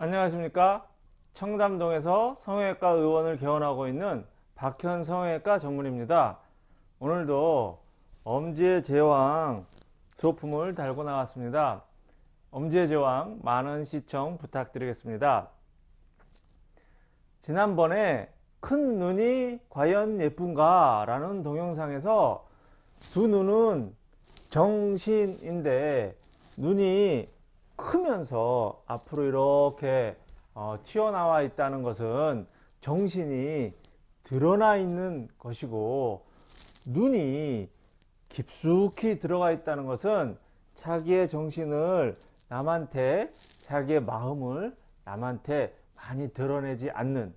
안녕하십니까? 청담동에서 성형외과 의원을 개원하고 있는 박현 성형외과 전문입니다. 오늘도 엄지의 제왕 소품을 달고 나왔습니다. 엄지의 제왕 많은 시청 부탁드리겠습니다. 지난번에 큰 눈이 과연 예쁜가 라는 동영상에서 두 눈은 정신인데 눈이 크면서 앞으로 이렇게 어, 튀어나와 있다는 것은 정신이 드러나 있는 것이고 눈이 깊숙이 들어가 있다는 것은 자기의 정신을 남한테 자기의 마음을 남한테 많이 드러내지 않는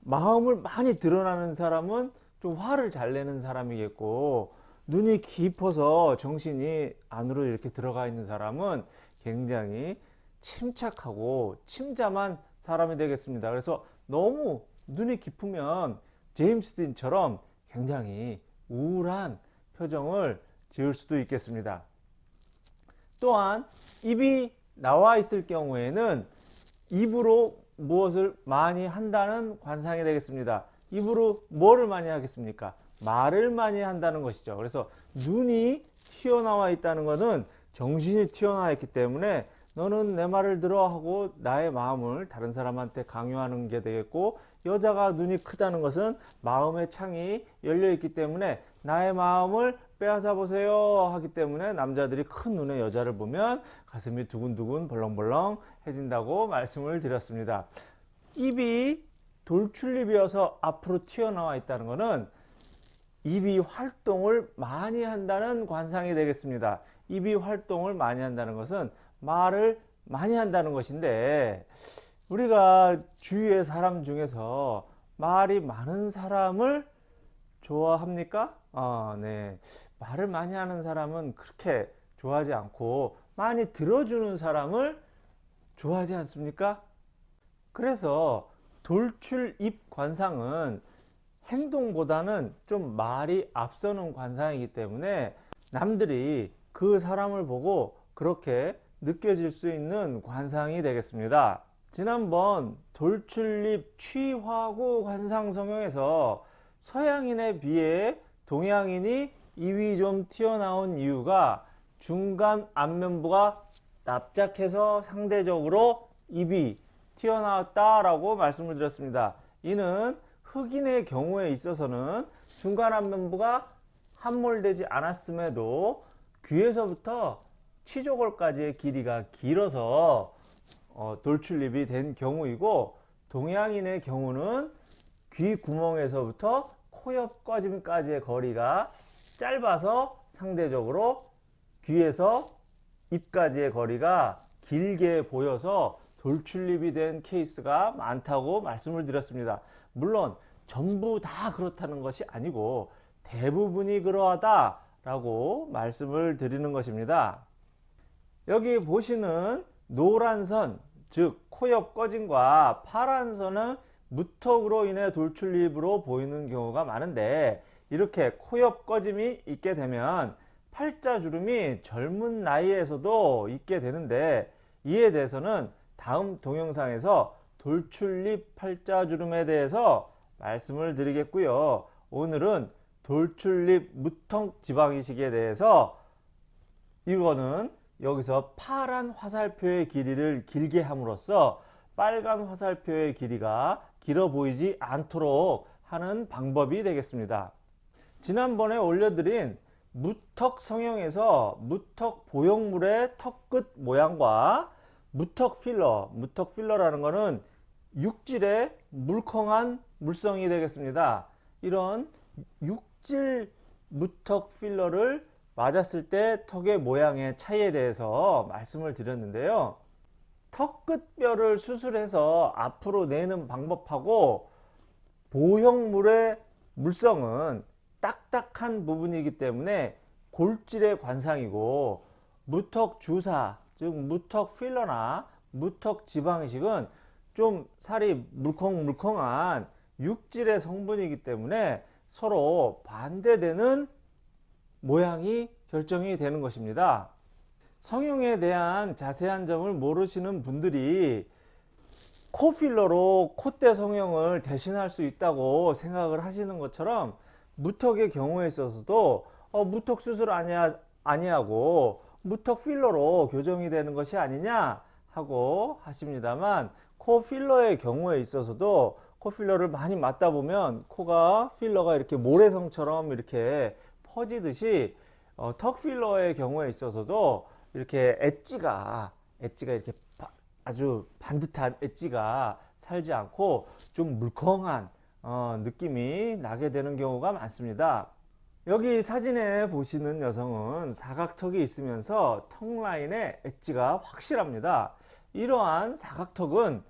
마음을 많이 드러나는 사람은 좀 화를 잘 내는 사람이겠고 눈이 깊어서 정신이 안으로 이렇게 들어가 있는 사람은 굉장히 침착하고 침잠한 사람이 되겠습니다. 그래서 너무 눈이 깊으면 제임스 딘처럼 굉장히 우울한 표정을 지을 수도 있겠습니다. 또한 입이 나와 있을 경우에는 입으로 무엇을 많이 한다는 관상이 되겠습니다. 입으로 뭐를 많이 하겠습니까? 말을 많이 한다는 것이죠. 그래서 눈이 튀어나와 있다는 것은 정신이 튀어나와 있기 때문에 너는 내 말을 들어 하고 나의 마음을 다른 사람한테 강요하는 게 되겠고 여자가 눈이 크다는 것은 마음의 창이 열려 있기 때문에 나의 마음을 빼앗아 보세요 하기 때문에 남자들이 큰 눈의 여자를 보면 가슴이 두근두근 벌렁벌렁 해진다고 말씀을 드렸습니다. 입이 돌출입이어서 앞으로 튀어나와 있다는 것은 입이 활동을 많이 한다는 관상이 되겠습니다 입이 활동을 많이 한다는 것은 말을 많이 한다는 것인데 우리가 주위의 사람 중에서 말이 많은 사람을 좋아합니까? 아, 네. 말을 많이 하는 사람은 그렇게 좋아하지 않고 많이 들어주는 사람을 좋아하지 않습니까? 그래서 돌출입 관상은 행동보다는 좀 말이 앞서는 관상이기 때문에 남들이 그 사람을 보고 그렇게 느껴질 수 있는 관상이 되겠습니다. 지난번 돌출입 취화고 관상 성형에서 서양인에 비해 동양인이 입이 좀 튀어나온 이유가 중간 안면부가 납작해서 상대적으로 입이 튀어나왔다 라고 말씀을 드렸습니다. 이는 흑인의 경우에 있어서는 중간 안면부가 함몰되지 않았음에도 귀에서부터 치조골까지의 길이가 길어서 어, 돌출입이 된 경우이고 동양인의 경우는 귀 구멍에서부터 코옆 꺼짐까지의 거리가 짧아서 상대적으로 귀에서 입까지의 거리가 길게 보여서 돌출입이 된 케이스가 많다고 말씀을 드렸습니다. 물론 전부 다 그렇다는 것이 아니고 대부분이 그러하다 라고 말씀을 드리는 것입니다. 여기 보시는 노란 선, 즉 코옆 꺼짐과 파란 선은 무턱으로 인해 돌출입으로 보이는 경우가 많은데 이렇게 코옆 꺼짐이 있게 되면 팔자주름이 젊은 나이에서도 있게 되는데 이에 대해서는 다음 동영상에서 돌출입 팔자주름에 대해서 말씀을 드리겠고요. 오늘은 돌출입 무턱 지방이식에 대해서 이거는 여기서 파란 화살표의 길이를 길게 함으로써 빨간 화살표의 길이가 길어 보이지 않도록 하는 방법이 되겠습니다. 지난번에 올려드린 무턱 성형에서 무턱 보형물의 턱 끝 모양과 무턱 필러, 무턱 필러라는 것은 육질의 물컹한 물성이 되겠습니다. 이런 육 질 무턱 필러를 맞았을 때 턱의 모양의 차이에 대해서 말씀을 드렸는데요. 턱 끝뼈를 수술해서 앞으로 내는 방법하고 보형물의 물성은 딱딱한 부분이기 때문에 골질의 관상이고 무턱 주사 즉 무턱 필러나 무턱 지방이식은 좀 살이 물컹물컹한 육질의 성분이기 때문에 서로 반대되는 모양이 결정이 되는 것입니다. 성형에 대한 자세한 점을 모르시는 분들이 코 필러로 콧대 성형을 대신할 수 있다고 생각을 하시는 것처럼 무턱의 경우에 있어서도 어, 무턱 수술 아니야, 아니하고 무턱 필러로 교정이 되는 것이 아니냐 하고 하십니다만 코 필러의 경우에 있어서도 코 필러를 많이 맞다 보면 코가 필러가 이렇게 모래성처럼 이렇게 퍼지듯이 어, 턱 필러의 경우에 있어서도 이렇게 엣지가 엣지가 이렇게 바- 아주 반듯한 엣지가 살지 않고 좀 물컹한 어, 느낌이 나게 되는 경우가 많습니다. 여기 사진에 보시는 여성은 사각턱이 있으면서 턱 라인의 엣지가 확실합니다. 이러한 사각턱은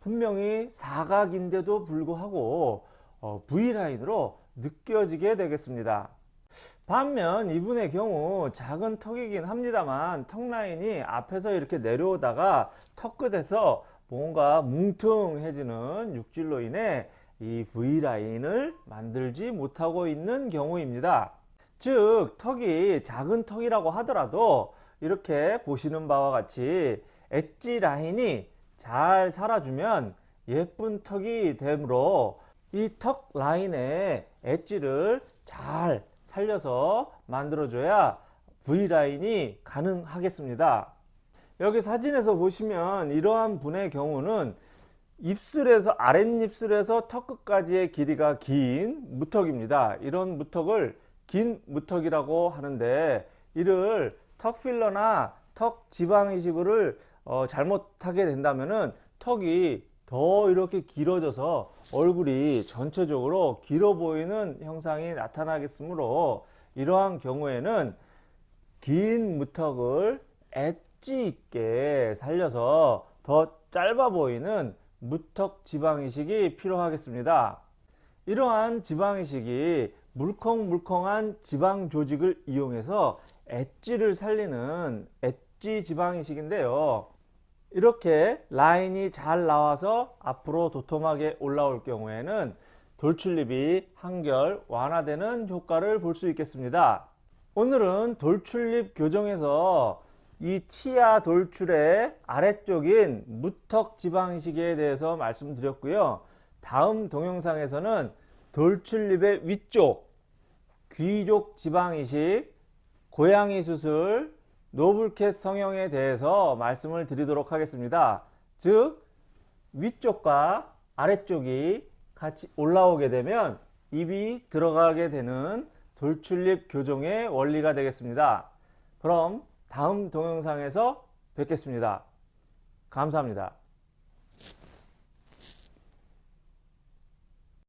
분명히 사각인데도 불구하고 어, V라인으로 느껴지게 되겠습니다. 반면 이분의 경우 작은 턱이긴 합니다만 턱 라인이 앞에서 이렇게 내려오다가 턱 끝에서 뭔가 뭉퉁해지는 육질로 인해 이 V라인을 만들지 못하고 있는 경우입니다. 즉 턱이 작은 턱이라고 하더라도 이렇게 보시는 바와 같이 엣지 라인이 잘 살아주면 예쁜 턱이 되므로 이 턱 라인의 엣지를 잘 살려서 만들어줘야 V라인이 가능하겠습니다. 여기 사진에서 보시면 이러한 분의 경우는 입술에서 아랫입술에서 턱 끝까지의 길이가 긴 무턱입니다. 이런 무턱을 긴 무턱이라고 하는데 이를 턱 필러나 턱 지방 이식을 어, 잘못하게 된다면은 턱이 더 이렇게 길어져서 얼굴이 전체적으로 길어 보이는 형상이 나타나겠으므로 이러한 경우에는 긴 무턱을 엣지 있게 살려서 더 짧아 보이는 무턱 지방 이식이 필요하겠습니다. 이러한 지방 이식이 물컹물컹한 지방 조직을 이용해서 엣지를 살리는 엣지 지방 이식인데요. 이렇게 라인이 잘 나와서 앞으로 도톰하게 올라올 경우에는 돌출립이 한결 완화되는 효과를 볼 수 있겠습니다. 오늘은 돌출립 교정에서 이 치아 돌출의 아래쪽인 무턱 지방이식에 대해서 말씀드렸고요. 다음 동영상에서는 돌출립의 위쪽 귀족 지방이식, 고양이 수술, 노블캣 성형에 대해서 말씀을 드리도록 하겠습니다. 즉 위쪽과 아래쪽이 같이 올라오게 되면 입이 들어가게 되는 돌출립 교정의 원리가 되겠습니다. 그럼 다음 동영상에서 뵙겠습니다. 감사합니다.